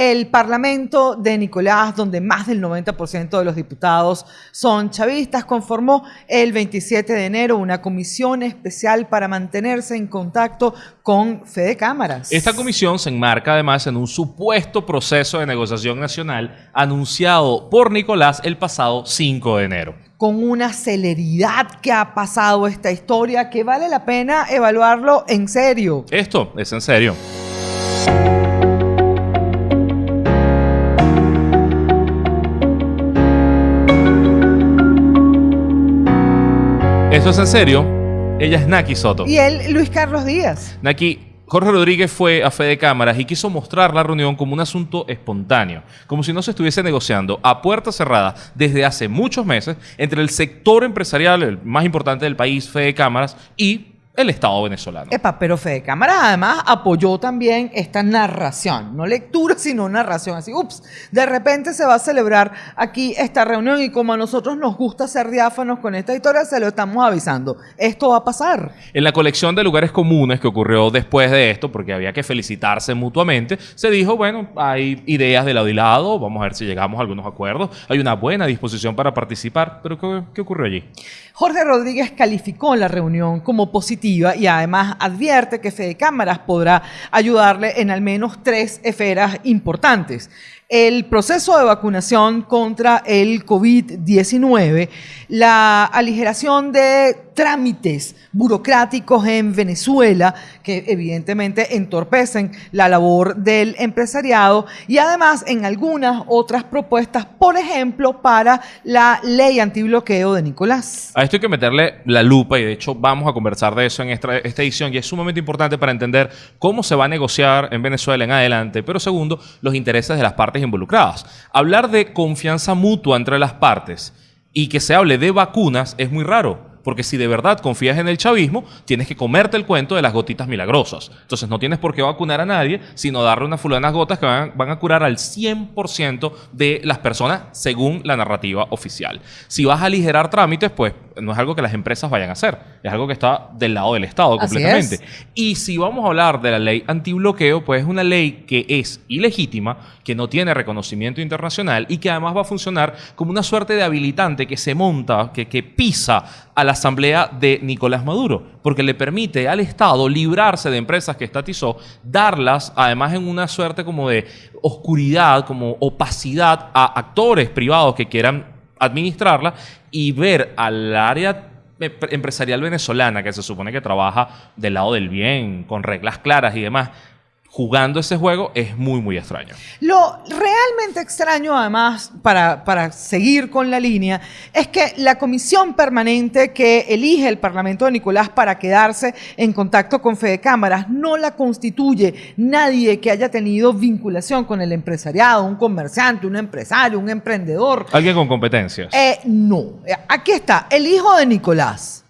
El Parlamento de Nicolás, donde más del 90% de los diputados son chavistas, conformó el 27 de enero una comisión especial para mantenerse en contacto con Fede Cámaras. Esta comisión se enmarca además en un supuesto proceso de negociación nacional anunciado por Nicolás el pasado 5 de enero con una celeridad que ha pasado esta historia que vale la pena evaluarlo en serio. Esto es en serio. Esto es en serio. Ella es Naki Soto. Y él, Luis Carlos Díaz. Naki, Jorge Rodríguez fue a Fede Cámaras y quiso mostrar la reunión como un asunto espontáneo, como si no se estuviese negociando a puerta cerrada desde hace muchos meses entre el sector empresarial, el más importante del país, Fede Cámaras, y el Estado venezolano. Epa, pero Fede Cámaras además apoyó también esta narración, no lectura, sino narración. Así, ups, de repente se va a celebrar aquí esta reunión y como a nosotros nos gusta ser diáfanos con esta historia, se lo estamos avisando. Esto va a pasar. En la colección de lugares comunes que ocurrió después de esto, porque había que felicitarse mutuamente, se dijo, bueno, hay ideas de lado y lado, vamos a ver si llegamos a algunos acuerdos, hay una buena disposición para participar, pero ¿qué, qué ocurrió allí? Jorge Rodríguez calificó la reunión como positiva y además advierte que Fede Cámaras podrá ayudarle en al menos tres esferas importantes. El proceso de vacunación contra el COVID-19, la aligeración de trámites burocráticos en Venezuela que evidentemente entorpecen la labor del empresariado y además en algunas otras propuestas, por ejemplo, para la ley antibloqueo de Nicolás. A esto hay que meterle la lupa y de hecho vamos a conversar de eso en esta, edición y es sumamente importante para entender cómo se va a negociar en Venezuela en adelante, pero segundo, los intereses de las partes involucradas. Hablar de confianza mutua entre las partes y que se hable de vacunas es muy raro. Porque si de verdad confías en el chavismo, tienes que comerte el cuento de las gotitas milagrosas. Entonces no tienes por qué vacunar a nadie, sino darle unas fulanas gotas que van, a curar al 100% de las personas según la narrativa oficial. Si vas a aligerar trámites, pues no es algo que las empresas vayan a hacer, es algo que está del lado del Estado completamente. Y si vamos a hablar de la ley antibloqueo, pues es una ley que es ilegítima, que no tiene reconocimiento internacional y que además va a funcionar como una suerte de habilitante que se monta, que, que pisa a la asamblea de Nicolás Maduro, porque le permite al Estado librarse de empresas que estatizó, darlas además en una suerte como de oscuridad, como opacidad a actores privados que quieran administrarla y ver al área empresarial venezolana que se supone que trabaja del lado del bien, con reglas claras y demás, jugando ese juego es muy, muy extraño. Lo realmente extraño, además, para, para, seguir con la línea, es que la comisión permanente que elige el Parlamento de Nicolás para quedarse en contacto con Fede Cámaras no la constituye nadie que haya tenido vinculación con el empresariado, un comerciante, un empresario, un emprendedor. ¿Alguien con competencias? Eh, no. Aquí está, el hijo de Nicolás,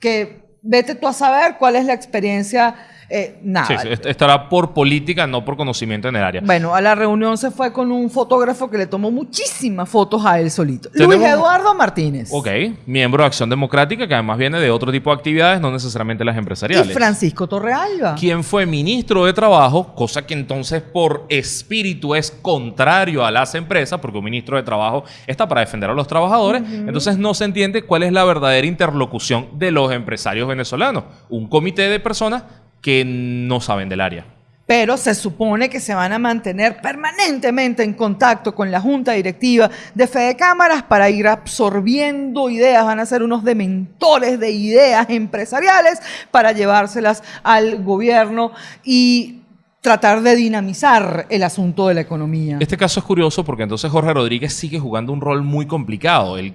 que vete tú a saber cuál es la experiencia eh, nada. Sí, estará por política, no por conocimiento en el área. Bueno, a la reunión se fue con un fotógrafo que le tomó muchísimas fotos a él solito. Luis Eduardo Martínez. Ok, miembro de Acción Democrática, que además viene de otro tipo de actividades, no necesariamente las empresariales. Y Francisco Torrealba. Quien fue ministro de Trabajo, cosa que entonces por espíritu es contrario a las empresas, porque un ministro de Trabajo está para defender a los trabajadores. Entonces no se entiende cuál es la verdadera interlocución de los empresarios venezolanos. Un comité de personas que no saben del área. Pero se supone que se van a mantener permanentemente en contacto con la junta directiva de Fede Cámaras para ir absorbiendo ideas, van a ser unos dementores de ideas empresariales para llevárselas al gobierno y tratar de dinamizar el asunto de la economía. Este caso es curioso porque entonces Jorge Rodríguez sigue jugando un rol muy complicado. Él,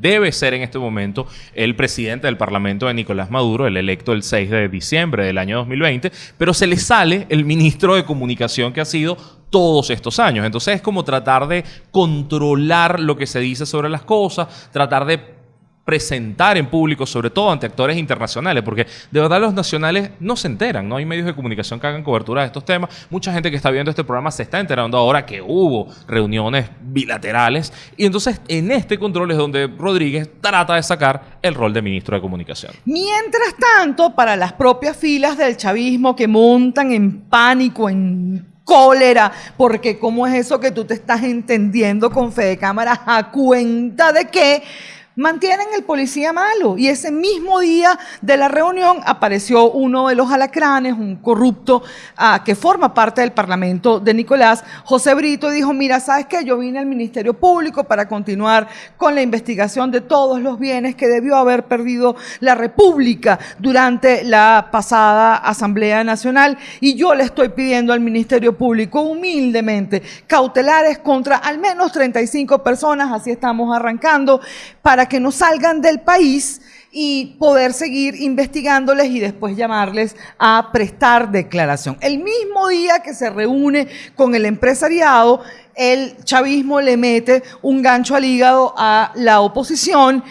debe ser en este momento el presidente del Parlamento de Nicolás Maduro, el electo el 6 de diciembre del año 2020, pero se le sale el ministro de Comunicación que ha sido todos estos años. Entonces es como tratar de controlar lo que se dice sobre las cosas, tratar de presentar en público, sobre todo ante actores internacionales, porque de verdad los nacionales no se enteran, no hay medios de comunicación que hagan cobertura de estos temas. Mucha gente que está viendo este programa se está enterando ahora que hubo reuniones bilaterales y entonces en este control es donde Rodríguez trata de sacar el rol de ministro de comunicación. Mientras tanto, para las propias filas del chavismo que montan en pánico, en cólera, porque cómo es eso que tú te estás entendiendo con Fede Cámara a cuenta de que mantienen el policía malo. Y ese mismo día de la reunión apareció uno de los alacranes, un corrupto ah, que forma parte del Parlamento de Nicolás, José Brito, dijo, mira, ¿sabes qué? Yo vine al Ministerio Público para continuar con la investigación de todos los bienes que debió haber perdido la República durante la pasada Asamblea Nacional y yo le estoy pidiendo al Ministerio Público humildemente cautelares contra al menos 35 personas, así estamos arrancando, para que no salgan del país y poder seguir investigándoles y después llamarles a prestar declaración. El mismo día que se reúne con el empresariado, el chavismo le mete un gancho al hígado a la oposición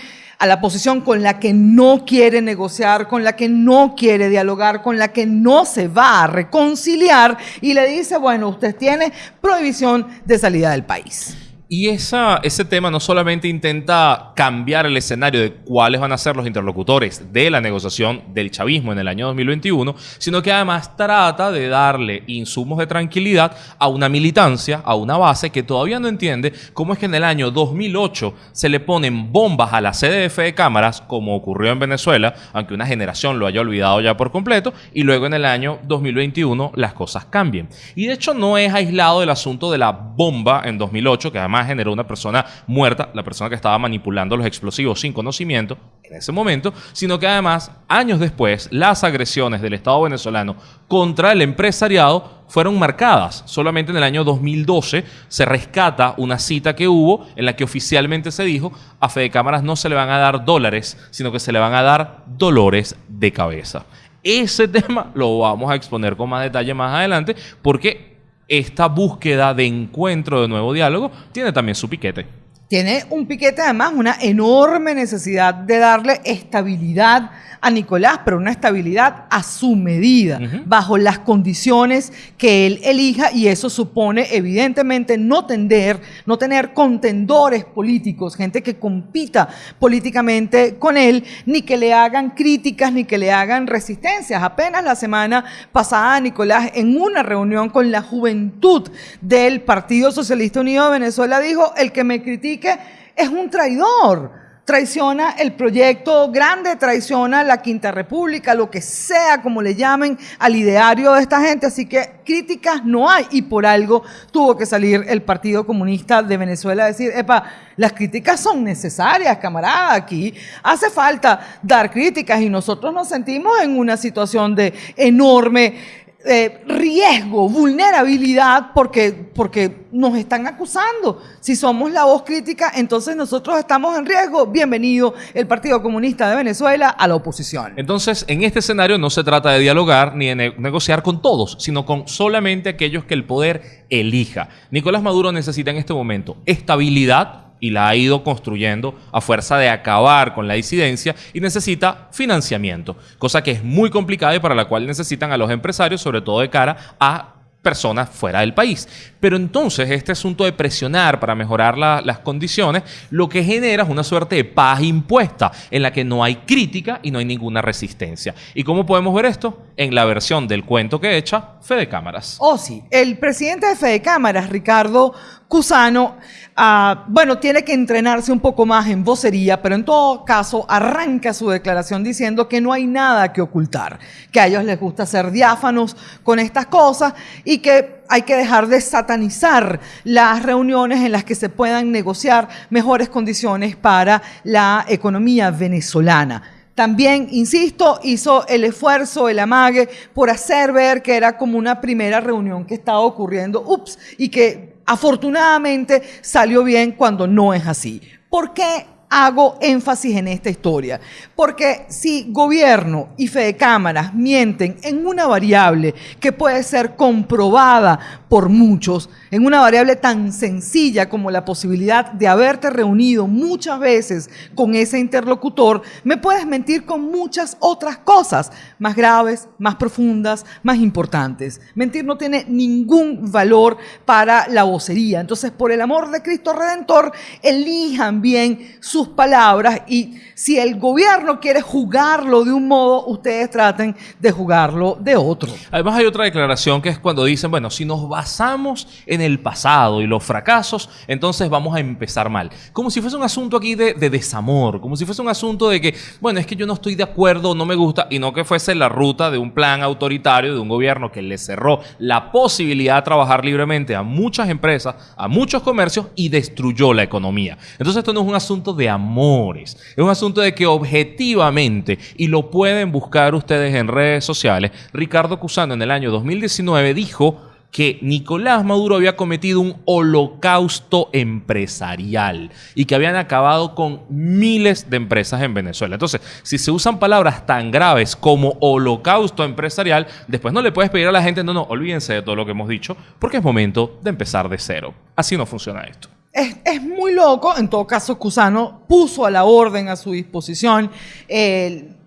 a la oposición con la que no quiere negociar, con la que no quiere dialogar, con la que no se va a reconciliar y le dice, bueno, usted tiene prohibición de salida del país. Y ese tema no solamente intenta cambiar el escenario de cuáles van a ser los interlocutores de la negociación del chavismo en el año 2021, sino que además trata de darle insumos de tranquilidad a una militancia, a una base que todavía no entiende cómo es que en el año 2008 se le ponen bombas a la CDF de cámaras, como ocurrió en Venezuela, aunque una generación lo haya olvidado ya por completo, y luego en el año 2021 las cosas cambien. Y de hecho no es aislado el asunto de la bomba en 2008, que además generó una persona muerta, la persona que estaba manipulando los explosivos sin conocimiento en ese momento, sino que además, años después, las agresiones del Estado venezolano contra el empresariado fueron marcadas. Solamente en el año 2012 se rescata una cita que hubo en la que oficialmente se dijo a Fede Cámaras no se le van a dar dólares, sino que se le van a dar dolores de cabeza. Ese tema lo vamos a exponer con más detalle más adelante porque esta búsqueda de encuentro, de nuevo diálogo, tiene también su piquete. Tiene un piquete además, una enorme necesidad de darle estabilidad a Nicolás, pero una estabilidad a su medida, bajo las condiciones que él elija, y eso supone evidentemente no tender, no tener contendores políticos, gente que compita políticamente con él, ni que le hagan críticas, ni que le hagan resistencias. Apenas la semana pasada, Nicolás, en una reunión con la juventud del Partido Socialista Unido de Venezuela, dijo, el que me critique es un traidor. Traiciona el proyecto grande, traiciona la Quinta República, lo que sea, como le llamen al ideario de esta gente. Así que críticas no hay. Y por algo tuvo que salir el Partido Comunista de Venezuela a decir, epa, las críticas son necesarias, camarada, aquí hace falta dar críticas y nosotros nos sentimos en una situación de enorme eh, riesgo, vulnerabilidad, porque, porque nos están acusando. Si somos la voz crítica, entonces nosotros estamos en riesgo. Bienvenido el Partido Comunista de Venezuela a la oposición. Entonces, en este escenario no se trata de dialogar ni de negociar con todos, sino con solamente aquellos que el poder elija. Nicolás Maduro necesita en este momento estabilidad y la ha ido construyendo a fuerza de acabar con la disidencia y necesita financiamiento, cosa que es muy complicada y para la cual necesitan a los empresarios, sobre todo de cara a personas fuera del país. Pero entonces este asunto de presionar para mejorar las condiciones, lo que genera es una suerte de paz impuesta en la que no hay crítica y no hay ninguna resistencia. ¿Y cómo podemos ver esto? En la versión del cuento que echa Fede Cámaras. Oh, sí. El presidente de Fede Cámaras, Ricardo Cusano, ah, bueno, tiene que entrenarse un poco más en vocería, pero en todo caso arranca su declaración diciendo que no hay nada que ocultar, que a ellos les gusta ser diáfanos con estas cosas y que hay que dejar de satanizar las reuniones en las que se puedan negociar mejores condiciones para la economía venezolana. También, insisto, hizo el esfuerzo, el amague por hacer ver que era como una primera reunión que estaba ocurriendo, ups, y que afortunadamente salió bien cuando no es así. ¿Por qué hago énfasis en esta historia? Porque si gobierno y fe de cámaras mienten en una variable que puede ser comprobada por muchos, en una variable tan sencilla como la posibilidad de haberte reunido muchas veces con ese interlocutor, me puedes mentir con muchas otras cosas más graves, más profundas, más importantes. Mentir no tiene ningún valor para la vocería. Entonces, por el amor de Cristo Redentor, elijan bien su sus palabras y si el gobierno quiere jugarlo de un modo, ustedes traten de jugarlo de otro. Además hay otra declaración que es cuando dicen, bueno, si nos basamos en el pasado y los fracasos, entonces vamos a empezar mal. Como si fuese un asunto aquí de, de desamor, como si fuese un asunto de que, bueno, es que yo no estoy de acuerdo, no me gusta, y no que fuese la ruta de un plan autoritario de un gobierno que le cerró la posibilidad de trabajar libremente a muchas empresas, a muchos comercios y destruyó la economía. Entonces esto no es un asunto de amores, es un asunto de que objetivamente, y lo pueden buscar ustedes en redes sociales, Ricardo Cusano en el año 2019 dijo que Nicolás Maduro había cometido un holocausto empresarial y que habían acabado con miles de empresas en Venezuela. Entonces, si se usan palabras tan graves como holocausto empresarial, después no le puedes pedir a la gente, no, no, olvídense de todo lo que hemos dicho, porque es momento de empezar de cero. Así no funciona esto. Es, muy loco, en todo caso, Cusano puso a la orden a su disposición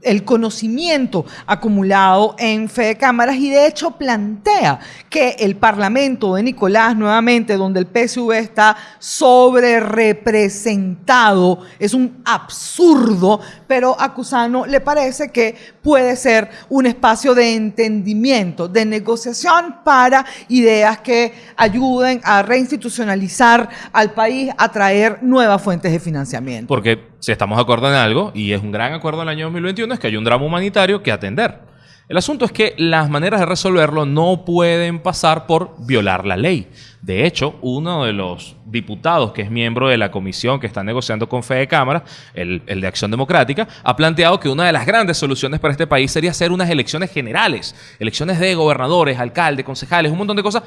el conocimiento acumulado en Fede Cámaras y de hecho plantea que el Parlamento de Nicolás, nuevamente, donde el PSV está sobre representado, es un absurdo, pero a Cusano le parece que puede ser un espacio de entendimiento, de negociación para ideas que ayuden a reinstitucionalizar al país, a traer nuevas fuentes de financiamiento. Porque si estamos de acuerdo en algo, y es un gran acuerdo en el año 2021, es que hay un drama humanitario que atender. El asunto es que las maneras de resolverlo no pueden pasar por violar la ley. De hecho, uno de los diputados que es miembro de la comisión que está negociando con Fede Cámara, el, el, de Acción Democrática, ha planteado que una de las grandes soluciones para este país sería hacer unas elecciones generales, elecciones de gobernadores, alcaldes, concejales, un montón de cosas,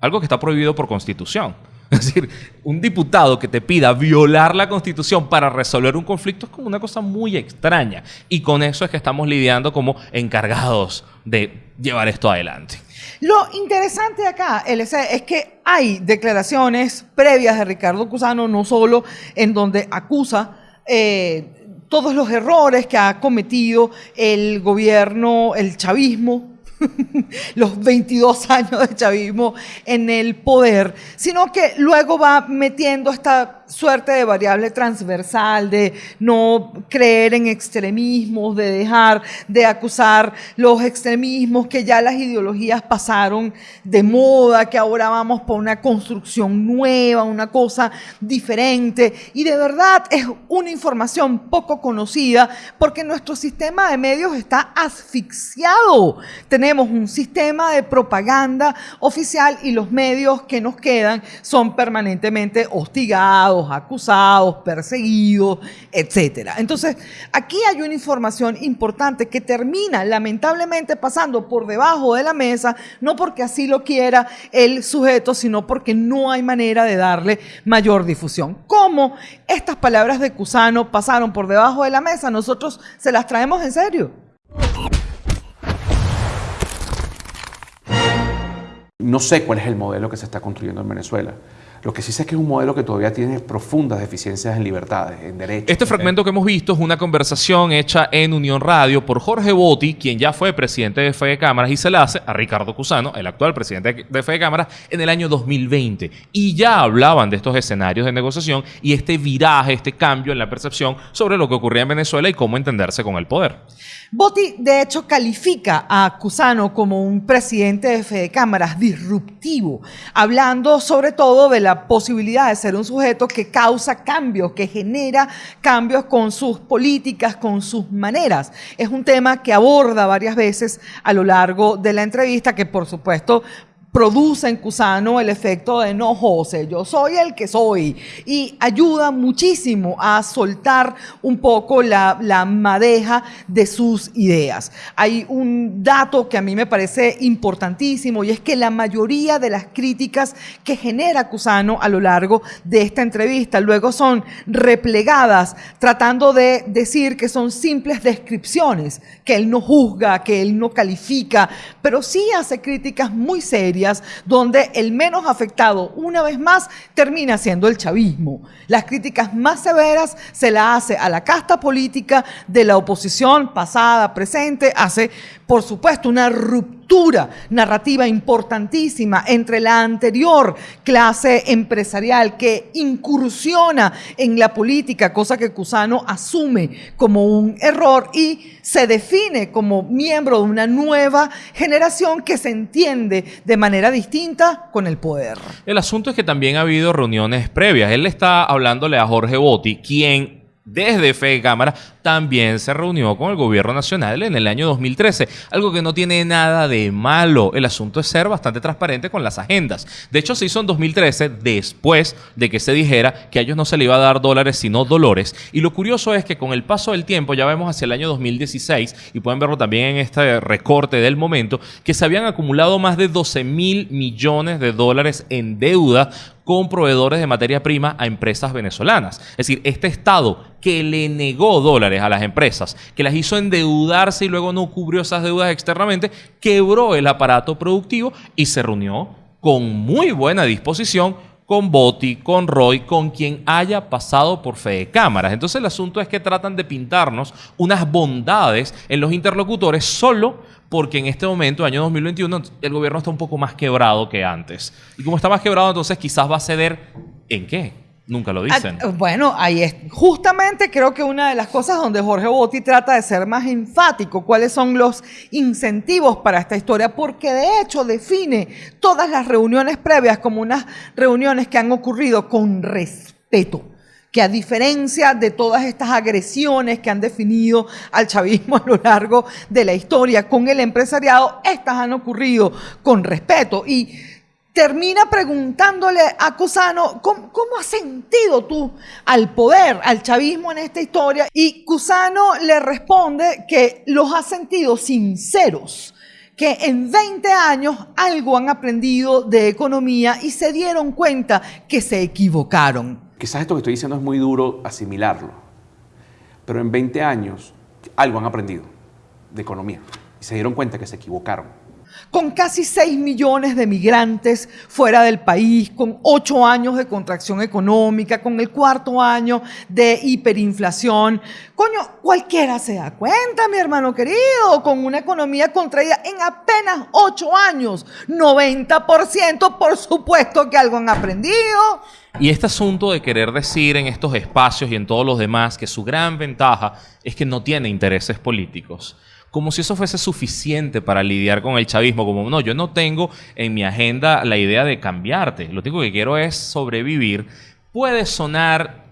algo que está prohibido por constitución. Es decir, un diputado que te pida violar la constitución para resolver un conflicto es como una cosa muy extraña. Y con eso es que estamos lidiando como encargados de llevar esto adelante. Lo interesante acá, LC, es que hay declaraciones previas de Ricardo Cusano, no solo en donde acusa eh, todos los errores que ha cometido el gobierno, el chavismo, los 22 años de chavismo en el poder, sino que luego va metiendo esta suerte de variable transversal, de no creer en extremismos, de dejar de acusar los extremismos, que ya las ideologías pasaron de moda, que ahora vamos por una construcción nueva, una cosa diferente. Y de verdad es una información poco conocida porque nuestro sistema de medios está asfixiado. Tenemos un sistema de propaganda oficial y los medios que nos quedan son permanentemente hostigados acusados, perseguidos, etc. Entonces, aquí hay una información importante que termina lamentablemente pasando por debajo de la mesa, no porque así lo quiera el sujeto, sino porque no hay manera de darle mayor difusión. ¿Cómo estas palabras de Cusano pasaron por debajo de la mesa? Nosotros se las traemos en serio. No sé cuál es el modelo que se está construyendo en Venezuela. Lo que sí sé es que es un modelo que todavía tiene profundas deficiencias en libertades, en derechos. Este fragmento que hemos visto es una conversación hecha en Unión Radio por Jorge Botti, quien ya fue presidente de Fede Cámaras, y se la hace a Ricardo Cusano, el actual presidente de Fede Cámaras, en el año 2020. Y ya hablaban de estos escenarios de negociación y este viraje, este cambio en la percepción sobre lo que ocurría en Venezuela y cómo entenderse con el poder. Botti, de hecho, califica a Cusano como un presidente de Fede Cámaras disruptivo, hablando sobre todo de la posibilidad de ser un sujeto que causa cambios, que genera cambios con sus políticas, con sus maneras. Es un tema que aborda varias veces a lo largo de la entrevista, que por supuesto produce en Cusano el efecto de no, José, yo soy el que soy. Y ayuda muchísimo a soltar un poco la, la, madeja de sus ideas. Hay un dato que a mí me parece importantísimo y es que la mayoría de las críticas que genera Cusano a lo largo de esta entrevista luego son replegadas tratando de decir que son simples descripciones, que él no juzga, que él no califica, pero sí hace críticas muy serias donde el menos afectado, una vez más, termina siendo el chavismo. Las críticas más severas se la hace a la casta política de la oposición pasada, presente, hace por supuesto, una ruptura narrativa importantísima entre la anterior clase empresarial que incursiona en la política, cosa que Cusano asume como un error y se define como miembro de una nueva generación que se entiende de manera distinta con el poder. El asunto es que también ha habido reuniones previas. Él está hablándole a Jorge Botti, quien desde Fe Cámara también se reunió con el gobierno nacional en el año 2013, algo que no tiene nada de malo. El asunto es ser bastante transparente con las agendas. De hecho, se hizo en 2013 después de que se dijera que a ellos no se le iba a dar dólares sino dolores. Y lo curioso es que con el paso del tiempo, ya vemos hacia el año 2016, y pueden verlo también en este recorte del momento, que se habían acumulado más de 12 mil millones de dólares en deuda con proveedores de materia prima a empresas venezolanas. Es decir, este Estado que le negó dólares a las empresas, que las hizo endeudarse y luego no cubrió esas deudas externamente, quebró el aparato productivo y se reunió con muy buena disposición con Boti, con Roy, con quien haya pasado por fe de cámaras. Entonces el asunto es que tratan de pintarnos unas bondades en los interlocutores solo porque en este momento, año 2021, el gobierno está un poco más quebrado que antes. Y como está más quebrado, entonces quizás va a ceder en qué. Nunca lo dicen. Ah, bueno, ahí es. Justamente creo que una de las cosas donde Jorge Botti trata de ser más enfático, cuáles son los incentivos para esta historia, porque de hecho define todas las reuniones previas como unas reuniones que han ocurrido con respeto que a diferencia de todas estas agresiones que han definido al chavismo a lo largo de la historia con el empresariado, estas han ocurrido con respeto. Y termina preguntándole a Cusano, ¿cómo, has sentido tú al poder, al chavismo en esta historia? Y Cusano le responde que los ha sentido sinceros que en 20 años algo han aprendido de economía y se dieron cuenta que se equivocaron. Quizás esto que estoy diciendo es muy duro asimilarlo, pero en 20 años algo han aprendido de economía y se dieron cuenta que se equivocaron con casi 6 millones de migrantes fuera del país, con 8 años de contracción económica, con el cuarto año de hiperinflación. Coño, cualquiera se da cuenta, mi hermano querido, con una economía contraída en apenas 8 años. 90%, por supuesto que algo han aprendido. Y este asunto de querer decir en estos espacios y en todos los demás que su gran ventaja es que no tiene intereses políticos como si eso fuese suficiente para lidiar con el chavismo, como no, yo no tengo en mi agenda la idea de cambiarte, lo único que quiero es sobrevivir, puede sonar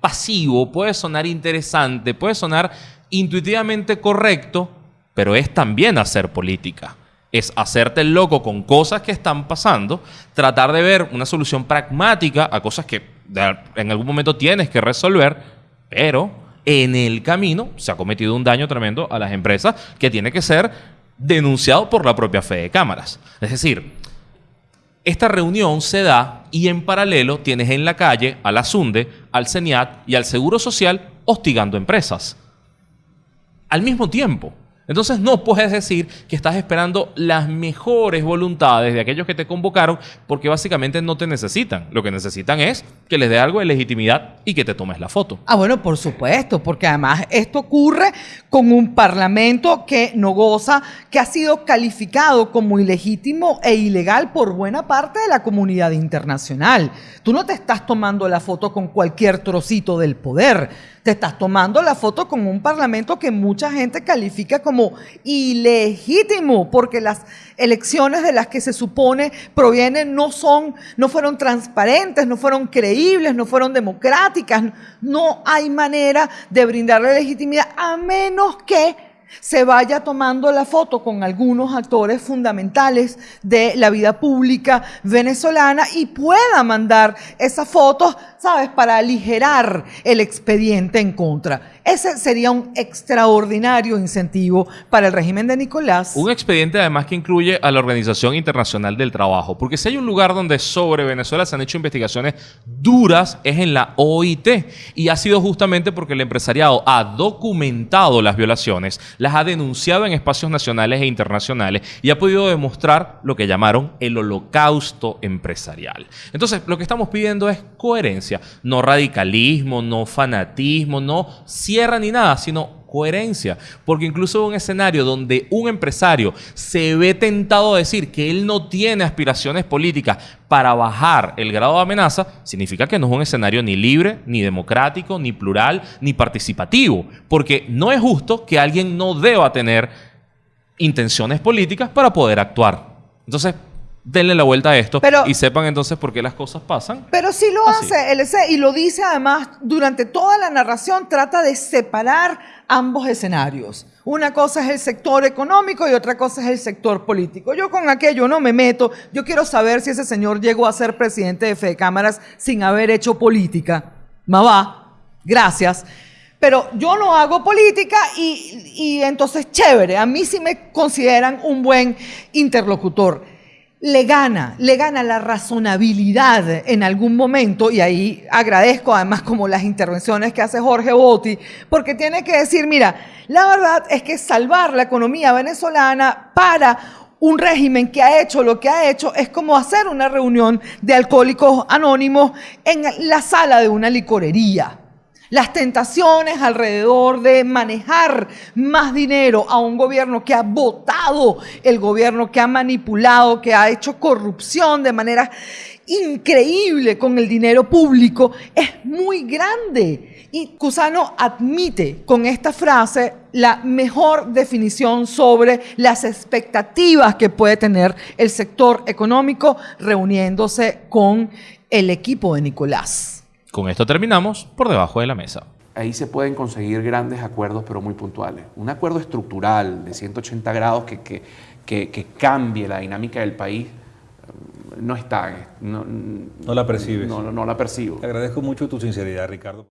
pasivo, puede sonar interesante, puede sonar intuitivamente correcto, pero es también hacer política. Es hacerte el loco con cosas que están pasando, tratar de ver una solución pragmática a cosas que en algún momento tienes que resolver, pero en el camino se ha cometido un daño tremendo a las empresas que tiene que ser denunciado por la propia fe de cámaras. Es decir, esta reunión se da y en paralelo tienes en la calle a la SUNDE, al CENIAT y al Seguro Social hostigando empresas. Al mismo tiempo. Entonces no puedes decir que estás esperando las mejores voluntades de aquellos que te convocaron porque básicamente no te necesitan. Lo que necesitan es que les dé algo de legitimidad y que te tomes la foto. Ah, bueno, por supuesto, porque además esto ocurre con un parlamento que no goza, que ha sido calificado como ilegítimo e ilegal por buena parte de la comunidad internacional. Tú no te estás tomando la foto con cualquier trocito del poder te estás tomando la foto con un parlamento que mucha gente califica como ilegítimo, porque las elecciones de las que se supone provienen no son, no fueron transparentes, no fueron creíbles, no fueron democráticas. No hay manera de brindarle legitimidad a menos que se vaya tomando la foto con algunos actores fundamentales de la vida pública venezolana y pueda mandar esas fotos, ¿sabes?, para aligerar el expediente en contra. Ese sería un extraordinario incentivo para el régimen de Nicolás. Un expediente además que incluye a la Organización Internacional del Trabajo, porque si hay un lugar donde sobre Venezuela se han hecho investigaciones duras es en la OIT y ha sido justamente porque el empresariado ha documentado las violaciones, las ha denunciado en espacios nacionales e internacionales y ha podido demostrar lo que llamaron el holocausto empresarial. Entonces, lo que estamos pidiendo es coherencia, no radicalismo, no fanatismo, no ni nada, sino coherencia. Porque incluso un escenario donde un empresario se ve tentado a decir que él no tiene aspiraciones políticas para bajar el grado de amenaza, significa que no es un escenario ni libre, ni democrático, ni plural, ni participativo. Porque no es justo que alguien no deba tener intenciones políticas para poder actuar. Entonces, denle la vuelta a esto Pero- y sepan entonces por qué las cosas pasan. Pero sí lo Así. hace LC y lo dice además durante toda la narración, trata de separar ambos escenarios. Una cosa es el sector económico y otra cosa es el sector político. Yo con aquello no me meto. Yo quiero saber si ese señor llegó a ser presidente de Fede Cámaras sin haber hecho política. Mamá, gracias. Pero yo no hago política y, y entonces chévere. A mí sí me consideran un buen interlocutor le gana, le gana la razonabilidad en algún momento, y ahí agradezco además como las intervenciones que hace Jorge Botti, porque tiene que decir, mira, la verdad es que salvar la economía venezolana para un régimen que ha hecho lo que ha hecho es como hacer una reunión de alcohólicos anónimos en la sala de una licorería. Las tentaciones alrededor de manejar más dinero a un gobierno que ha votado, el gobierno que ha manipulado, que ha hecho corrupción de manera increíble con el dinero público, es muy grande. Y Cusano admite con esta frase la mejor definición sobre las expectativas que puede tener el sector económico reuniéndose con el equipo de Nicolás. Con esto terminamos por debajo de la mesa. Ahí se pueden conseguir grandes acuerdos, pero muy puntuales. Un acuerdo estructural de 180 grados que, que, que- que cambie la dinámica del país eh, no está. eh, No, No la percibes. No, no, no la percibo. Te agradezco mucho tu sinceridad, Ricardo.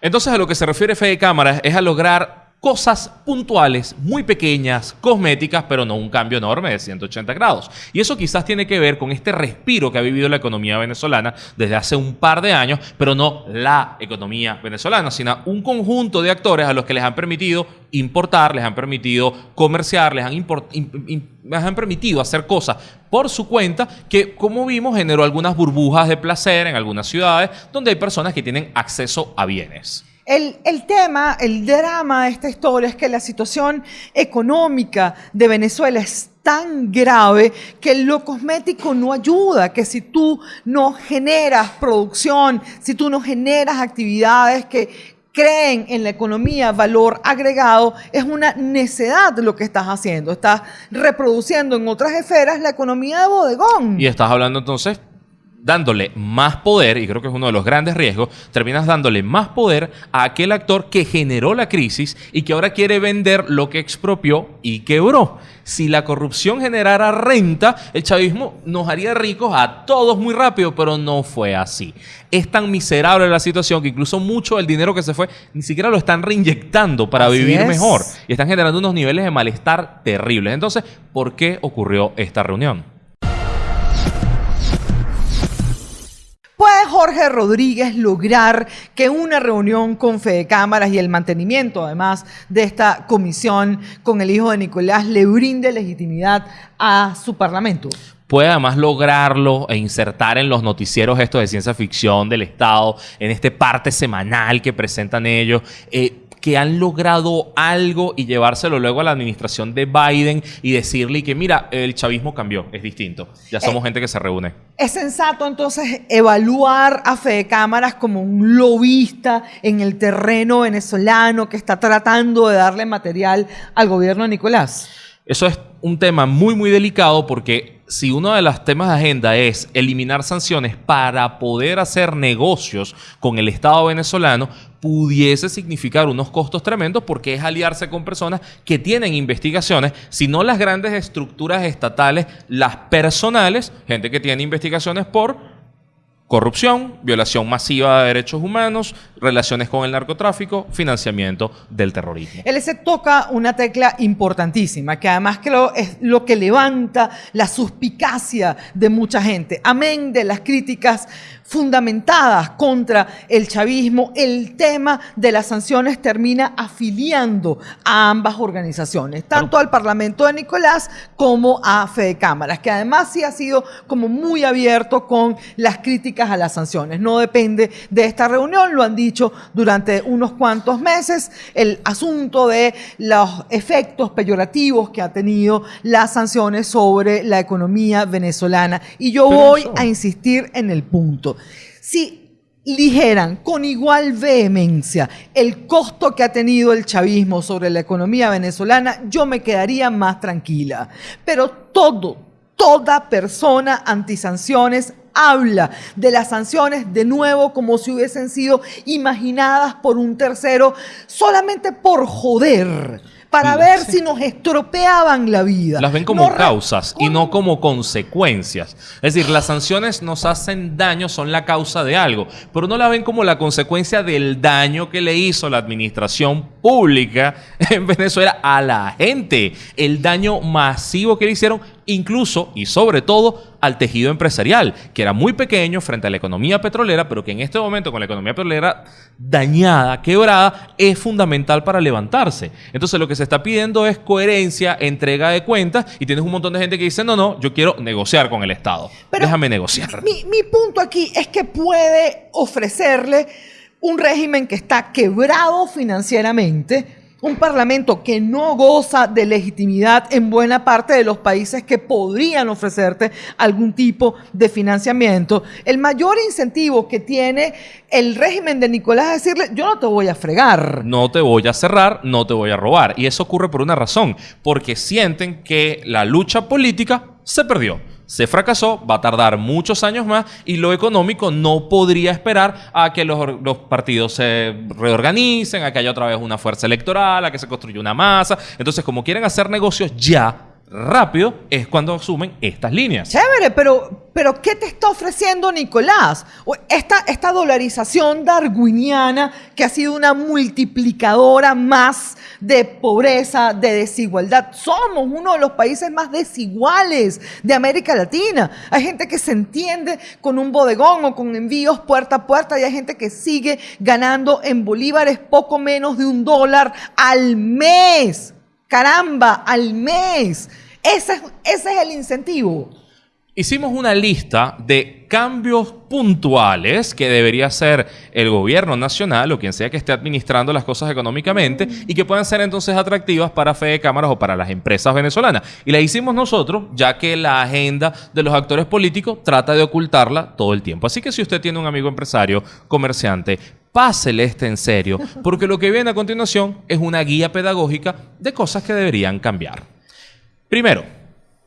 Entonces a lo que se refiere Fede Cámaras es a lograr cosas puntuales, muy pequeñas, cosméticas, pero no un cambio enorme de 180 grados. Y eso quizás tiene que ver con este respiro que ha vivido la economía venezolana desde hace un par de años, pero no la economía venezolana, sino un conjunto de actores a los que les han permitido importar, les han permitido comerciar, les han, les han permitido hacer cosas por su cuenta que, como vimos, generó algunas burbujas de placer en algunas ciudades donde hay personas que tienen acceso a bienes. El, el tema, el drama de esta historia es que la situación económica de Venezuela es tan grave que lo cosmético no ayuda, que si tú no generas producción, si tú no generas actividades que creen en la economía valor agregado, es una necedad lo que estás haciendo. Estás reproduciendo en otras esferas la economía de bodegón. Y estás hablando entonces dándole más poder, y creo que es uno de los grandes riesgos, terminas dándole más poder a aquel actor que generó la crisis y que ahora quiere vender lo que expropió y quebró. Si la corrupción generara renta, el chavismo nos haría ricos a todos muy rápido, pero no fue así. Es tan miserable la situación que incluso mucho del dinero que se fue ni siquiera lo están reinyectando para Así vivir es. mejor y están generando unos niveles de malestar terribles. Entonces, ¿por qué ocurrió esta reunión? Jorge Rodríguez lograr que una reunión con Fede Cámaras y el mantenimiento, además, de esta comisión con el hijo de Nicolás le brinde legitimidad a su parlamento? puede además lograrlo e insertar en los noticieros estos de ciencia ficción del Estado, en este parte semanal que presentan ellos, eh, que han logrado algo y llevárselo luego a la administración de Biden y decirle que mira, el chavismo cambió, es distinto, ya somos gente que se reúne. ¿Es sensato entonces evaluar a Fede Cámaras como un lobista en el terreno venezolano que está tratando de darle material al gobierno de Nicolás? Eso es un tema muy, muy delicado porque si uno de los temas de agenda es eliminar sanciones para poder hacer negocios con el Estado venezolano, pudiese significar unos costos tremendos porque es aliarse con personas que tienen investigaciones, si no las grandes estructuras estatales, las personales, gente que tiene investigaciones por corrupción, violación masiva de derechos humanos, relaciones con el narcotráfico, financiamiento del terrorismo. Él se toca una tecla importantísima, que además creo es lo que levanta la suspicacia de mucha gente. Amén de las críticas fundamentadas contra el chavismo, el tema de las sanciones termina afiliando a ambas organizaciones, tanto al Parlamento de Nicolás como a Fede Cámaras, que además sí ha sido como muy abierto con las críticas a las sanciones. No depende de esta reunión, lo han dicho durante unos cuantos meses, el asunto de los efectos peyorativos que ha tenido las sanciones sobre la economía venezolana. Y yo voy a insistir en el punto. Si ligeran con igual vehemencia el costo que ha tenido el chavismo sobre la economía venezolana, yo me quedaría más tranquila. Pero todo, toda persona antisanciones habla de las sanciones de nuevo como si hubiesen sido imaginadas por un tercero solamente por joder. Para Sí. ver si nos estropeaban la vida. Las ven como No causas y no como consecuencias. Es decir, las sanciones nos hacen daño, son la causa de algo, pero no la ven como la consecuencia del daño que le hizo la administración pública en Venezuela a la gente. El daño masivo que le hicieron, incluso y sobre todo al tejido empresarial, que era muy pequeño frente a la economía petrolera, pero que en este momento con la economía petrolera dañada, quebrada, es fundamental para levantarse. Entonces lo que se está pidiendo es coherencia, entrega de cuentas, y tienes un montón de gente que dice, no, no, yo quiero negociar con el Estado. Pero Déjame negociar. Mi, mi punto aquí es que puede ofrecerle un régimen que está quebrado financieramente, un parlamento que no goza de legitimidad en buena parte de los países que podrían ofrecerte algún tipo de financiamiento. El mayor incentivo que tiene el régimen de Nicolás es decirle, yo no te voy a fregar. No te voy a cerrar, no te voy a robar. Y eso ocurre por una razón, porque sienten que la lucha política se perdió. Se fracasó, va a tardar muchos años más y lo económico no podría esperar a que los, los partidos se reorganicen, a que haya otra vez una fuerza electoral, a que se construya una masa. Entonces, como quieren hacer negocios ya, rápido, es cuando asumen estas líneas. Chévere, pero, pero ¿qué te está ofreciendo Nicolás? Esta, esta dolarización darwiniana que ha sido una multiplicadora más de pobreza, de desigualdad. Somos uno de los países más desiguales de América Latina. Hay gente que se entiende con un bodegón o con envíos puerta a puerta y hay gente que sigue ganando en bolívares poco menos de un dólar al mes. Caramba, al mes. Ese es, ese es el incentivo. Hicimos una lista de cambios puntuales que debería hacer el gobierno nacional o quien sea que esté administrando las cosas económicamente y que puedan ser entonces atractivas para Fede Cámaras o para las empresas venezolanas. Y la hicimos nosotros, ya que la agenda de los actores políticos trata de ocultarla todo el tiempo. Así que si usted tiene un amigo empresario, comerciante, pásele este en serio, porque lo que viene a continuación es una guía pedagógica de cosas que deberían cambiar. Primero,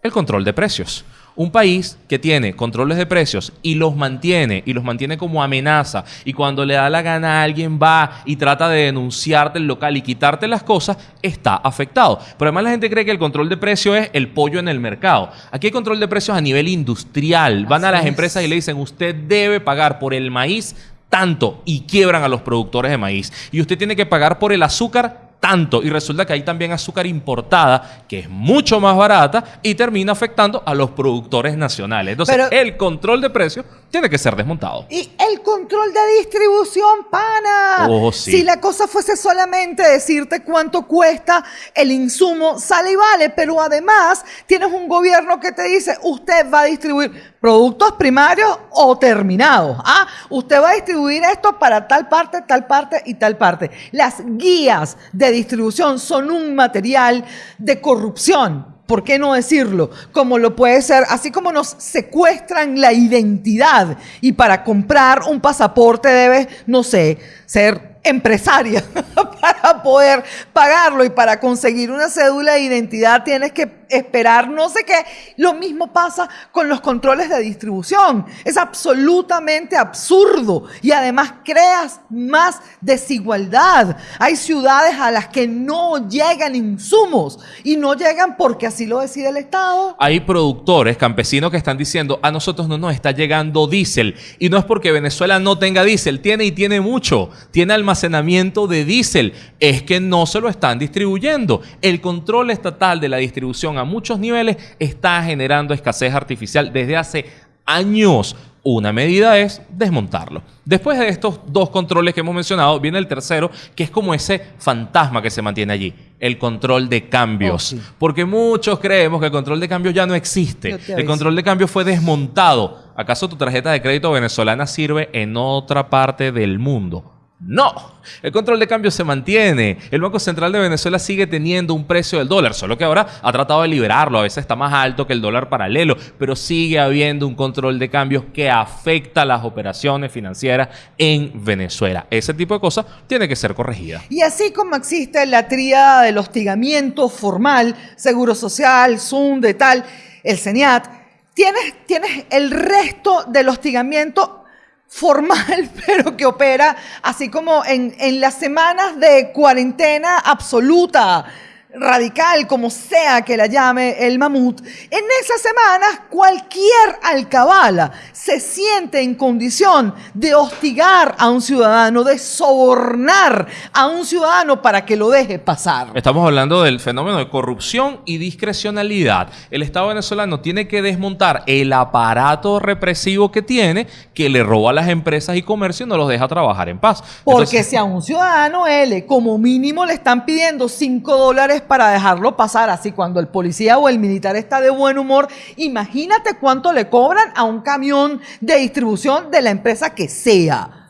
el control de precios. Un país que tiene controles de precios y los mantiene, y los mantiene como amenaza, y cuando le da la gana a alguien va y trata de denunciarte el local y quitarte las cosas, está afectado. Pero además la gente cree que el control de precios es el pollo en el mercado. Aquí hay control de precios a nivel industrial. Van a las es. empresas y le dicen, usted debe pagar por el maíz tanto y quiebran a los productores de maíz. Y usted tiene que pagar por el azúcar tanto y resulta que hay también azúcar importada que es mucho más barata y termina afectando a los productores nacionales. Entonces, Pero- el control de precios tiene que ser desmontado. Y el control de distribución, pana. Oh, sí. Si la cosa fuese solamente decirte cuánto cuesta el insumo, sale y vale, pero además tienes un gobierno que te dice, usted va a distribuir productos primarios o terminados. Ah, usted va a distribuir esto para tal parte, tal parte y tal parte. Las guías de distribución son un material de corrupción. ¿Por qué no decirlo? Como lo puede ser, así como nos secuestran la identidad y para comprar un pasaporte debes, no sé, ser empresaria para poder pagarlo y para conseguir una cédula de identidad tienes que esperar no sé qué. Lo mismo pasa con los controles de distribución. Es absolutamente absurdo y además creas más desigualdad. Hay ciudades a las que no llegan insumos y no llegan porque así lo decide el Estado. Hay productores, campesinos que están diciendo, a nosotros no nos está llegando diésel. Y no es porque Venezuela no tenga diésel, tiene y tiene mucho. Tiene almacenamiento de diésel. Es que no se lo están distribuyendo. El control estatal de la distribución a muchos niveles está generando escasez artificial desde hace años. Una medida es desmontarlo. Después de estos dos controles que hemos mencionado, viene el tercero, que es como ese fantasma que se mantiene allí, el control de cambios. Oh, sí. Porque muchos creemos que el control de cambios ya no existe. El control de cambios fue desmontado. ¿Acaso tu tarjeta de crédito venezolana sirve en otra parte del mundo? No, el control de cambio se mantiene. El Banco Central de Venezuela sigue teniendo un precio del dólar, solo que ahora ha tratado de liberarlo. A veces está más alto que el dólar paralelo, pero sigue habiendo un control de cambios que afecta las operaciones financieras en Venezuela. Ese tipo de cosas tiene que ser corregida. Y así como existe la tríada del hostigamiento formal, seguro social, Zoom, de tal, el CENIAT, tienes, tienes el resto del hostigamiento formal, pero que opera así como en, en las semanas de cuarentena absoluta, radical, como sea que la llame el mamut, en esas semanas cualquier alcabala se siente en condición de hostigar a un ciudadano, de sobornar a un ciudadano para que lo deje pasar. Estamos hablando del fenómeno de corrupción y discrecionalidad. El Estado venezolano tiene que desmontar el aparato represivo que tiene, que le roba a las empresas y comercio y no los deja trabajar en paz. Porque Entonces, si a un ciudadano L, como mínimo le están pidiendo 5 dólares para dejarlo pasar, así cuando el policía o el militar está de buen humor, imagínate cuánto le cobran a un camión de distribución de la empresa que sea.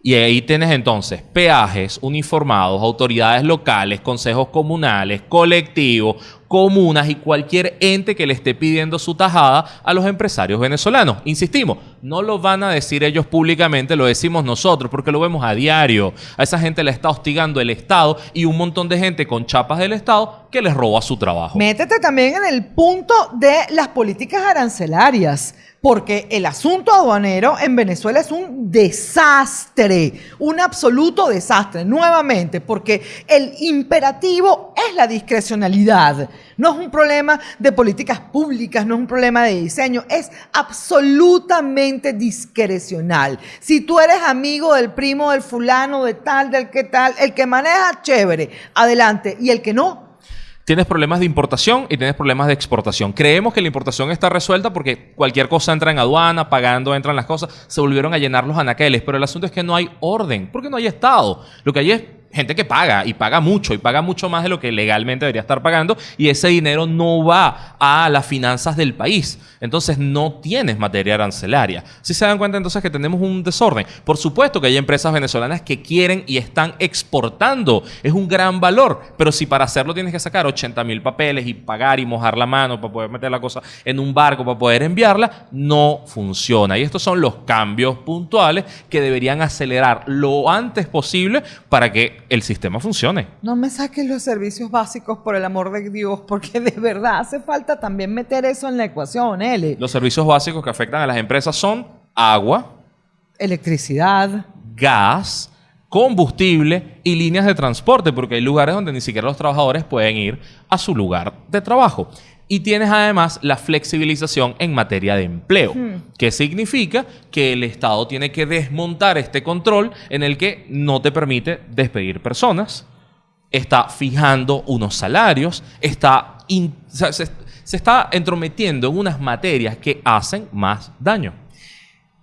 Y ahí tienes entonces peajes uniformados, autoridades locales, consejos comunales, colectivos, comunas y cualquier ente que le esté pidiendo su tajada a los empresarios venezolanos. Insistimos, no lo van a decir ellos públicamente, lo decimos nosotros porque lo vemos a diario. A esa gente le está hostigando el Estado y un montón de gente con chapas del Estado que les roba su trabajo. Métete también en el punto de las políticas arancelarias, porque el asunto aduanero en Venezuela es un desastre, un absoluto desastre, nuevamente, porque el imperativo es la discrecionalidad. No es un problema de políticas públicas, no es un problema de diseño, es absolutamente discrecional. Si tú eres amigo del primo, del fulano, de tal, del que tal, el que maneja, chévere, adelante, y el que no, Tienes problemas de importación y tienes problemas de exportación. Creemos que la importación está resuelta porque cualquier cosa entra en aduana, pagando entran las cosas, se volvieron a llenar los anaqueles, pero el asunto es que no hay orden, porque no hay Estado. Lo que hay es gente que paga y paga mucho y paga mucho más de lo que legalmente debería estar pagando y ese dinero no va a las finanzas del país. Entonces no tienes materia arancelaria. Si se dan cuenta entonces que tenemos un desorden. Por supuesto que hay empresas venezolanas que quieren y están exportando. Es un gran valor. Pero si para hacerlo tienes que sacar 80 mil papeles y pagar y mojar la mano para poder meter la cosa en un barco, para poder enviarla, no funciona. Y estos son los cambios puntuales que deberían acelerar lo antes posible para que el sistema funcione. No me saques los servicios básicos por el amor de Dios, porque de verdad hace falta también meter eso en la ecuación, L. Los servicios básicos que afectan a las empresas son agua, Electricidad. gas, combustible y líneas de transporte, porque hay lugares donde ni siquiera los trabajadores pueden ir a su lugar de trabajo. Y tienes además la flexibilización en materia de empleo, que significa que el Estado tiene que desmontar este control en el que no te permite despedir personas, está fijando unos salarios, está in- o sea, se, se está entrometiendo en unas materias que hacen más daño.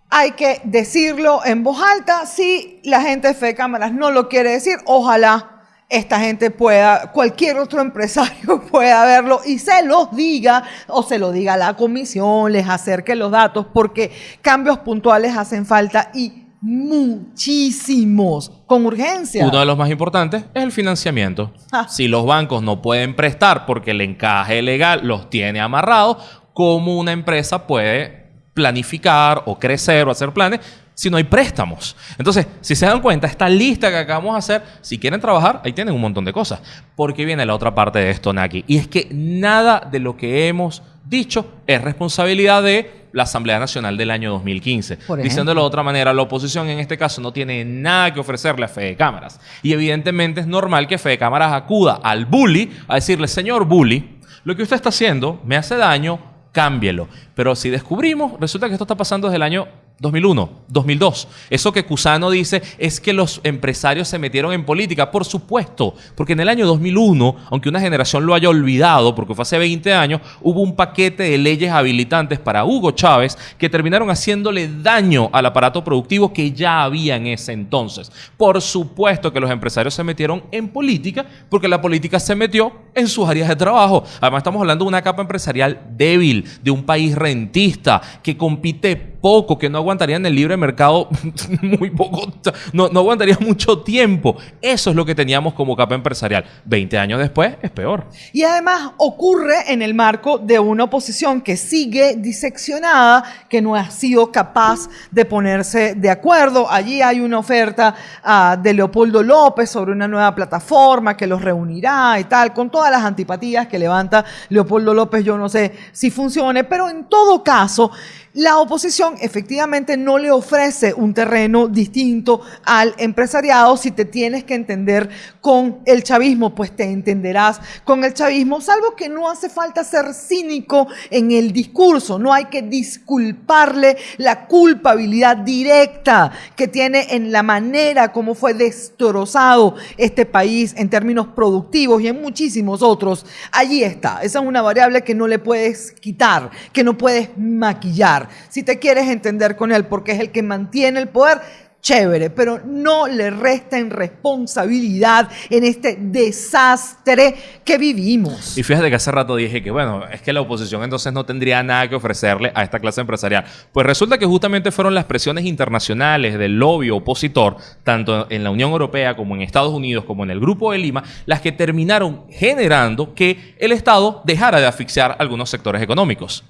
Hay que decirlo en voz alta. Si la gente de Fe de Cámaras no lo quiere decir, ojalá esta gente pueda, cualquier otro empresario pueda verlo y se los diga o se lo diga a la comisión, les acerque los datos, porque cambios puntuales hacen falta y muchísimos, con urgencia. Uno de los más importantes es el financiamiento. Ah. Si los bancos no pueden prestar porque el encaje legal los tiene amarrados, ¿cómo una empresa puede planificar o crecer o hacer planes si no hay préstamos? Entonces, si se dan cuenta, esta lista que acabamos de hacer, si quieren trabajar, ahí tienen un montón de cosas. Porque viene la otra parte de esto, Naki. Y es que nada de lo que hemos dicho es responsabilidad de la Asamblea Nacional del año 2015. Por ejemplo. Diciéndolo de otra manera, la oposición en este caso no tiene nada que ofrecerle a Fede Cámaras. Y evidentemente es normal que Fede Cámaras acuda al bully a decirle, señor bully, lo que usted está haciendo me hace daño, cámbielo. Pero si descubrimos, resulta que esto está pasando desde el año 2001, 2002. Eso que Cusano dice es que los empresarios se metieron en política, por supuesto, porque en el año 2001, aunque una generación lo haya olvidado, porque fue hace 20 años, hubo un paquete de leyes habilitantes para Hugo Chávez que terminaron haciéndole daño al aparato productivo que ya había en ese entonces. Por supuesto que los empresarios se metieron en política porque la política se metió en sus áreas de trabajo. Además estamos hablando de una capa empresarial débil, de un país rentista que compite poco, que no aguantaría en el libre mercado muy poco, no, no aguantaría mucho tiempo. Eso es lo que teníamos como capa empresarial. 20 años después es peor. Y además ocurre en el marco de una oposición que sigue diseccionada, que no ha sido capaz de ponerse de acuerdo. Allí hay una oferta ah, de Leopoldo López sobre una nueva plataforma que los reunirá y tal, con todas las antipatías que levanta Leopoldo López. Yo no sé si funcione, pero en todo caso, la oposición efectivamente no le ofrece un terreno distinto al empresariado. Si te tienes que entender con el chavismo, pues te entenderás con el chavismo, salvo que no hace falta ser cínico en el discurso. No hay que disculparle la culpabilidad directa que tiene en la manera como fue destrozado este país en términos productivos y en muchísimos otros. Allí está. Esa es una variable que no le puedes quitar, que no puedes maquillar. Si te quieres entender con él porque es el que mantiene el poder, chévere, pero no le resten responsabilidad en este desastre que vivimos. Y fíjate que hace rato dije que, bueno, es que la oposición entonces no tendría nada que ofrecerle a esta clase empresarial. Pues resulta que justamente fueron las presiones internacionales del lobby opositor, tanto en la Unión Europea como en Estados Unidos, como en el Grupo de Lima, las que terminaron generando que el Estado dejara de asfixiar algunos sectores económicos.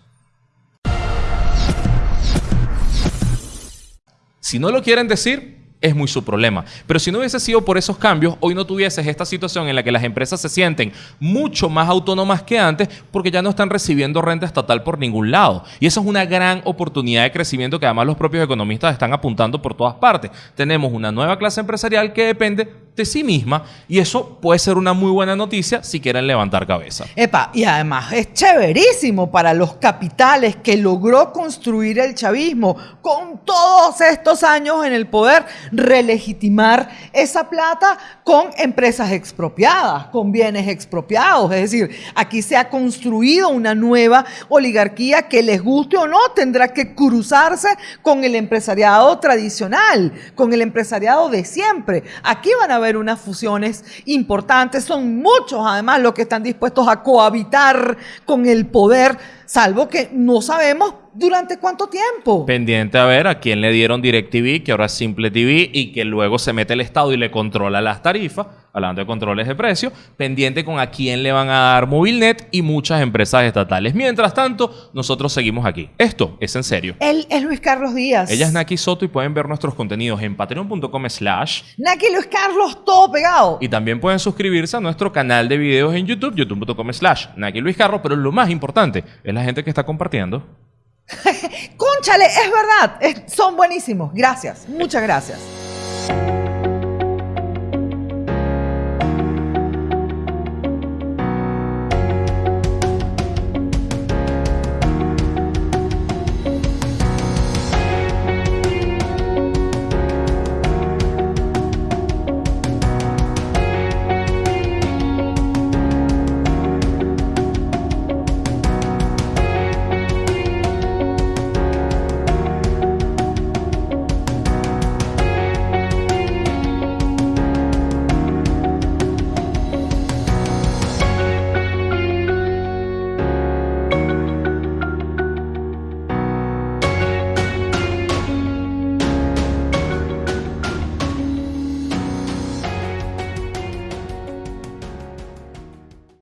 Si no lo quieren decir, es muy su problema. Pero si no hubiese sido por esos cambios, hoy no tuvieses esta situación en la que las empresas se sienten mucho más autónomas que antes porque ya no están recibiendo renta estatal por ningún lado. Y eso es una gran oportunidad de crecimiento que además los propios economistas están apuntando por todas partes. Tenemos una nueva clase empresarial que depende de sí misma y eso puede ser una muy buena noticia si quieren levantar cabeza. Epa, y además es chéverísimo para los capitales que logró construir el chavismo con todos estos años en el poder, relegitimar esa plata con empresas expropiadas, con bienes expropiados. Es decir, aquí se ha construido una nueva oligarquía que les guste o no, tendrá que cruzarse con el empresariado tradicional, con el empresariado de siempre. Aquí van a haber unas fusiones importantes, son muchos además los que están dispuestos a cohabitar con el poder, salvo que no sabemos durante cuánto tiempo. Pendiente a ver a quién le dieron DirecTV, que ahora es Simple TV, y que luego se mete el Estado y le controla las tarifas, hablando de controles de precios, pendiente con a quién le van a dar Movilnet y muchas empresas estatales. Mientras tanto, nosotros seguimos aquí. Esto es en serio. Él es Luis Carlos Díaz. Ella es Naki Soto y pueden ver nuestros contenidos en patreon.com slash Naki Luis Carlos, todo pegado. y también pueden suscribirse a nuestro canal de videos en YouTube, youtube.com slash Naki Luis Carlos, pero lo más importante es la gente que está compartiendo. Cónchale, es verdad, son buenísimos. Gracias, muchas gracias.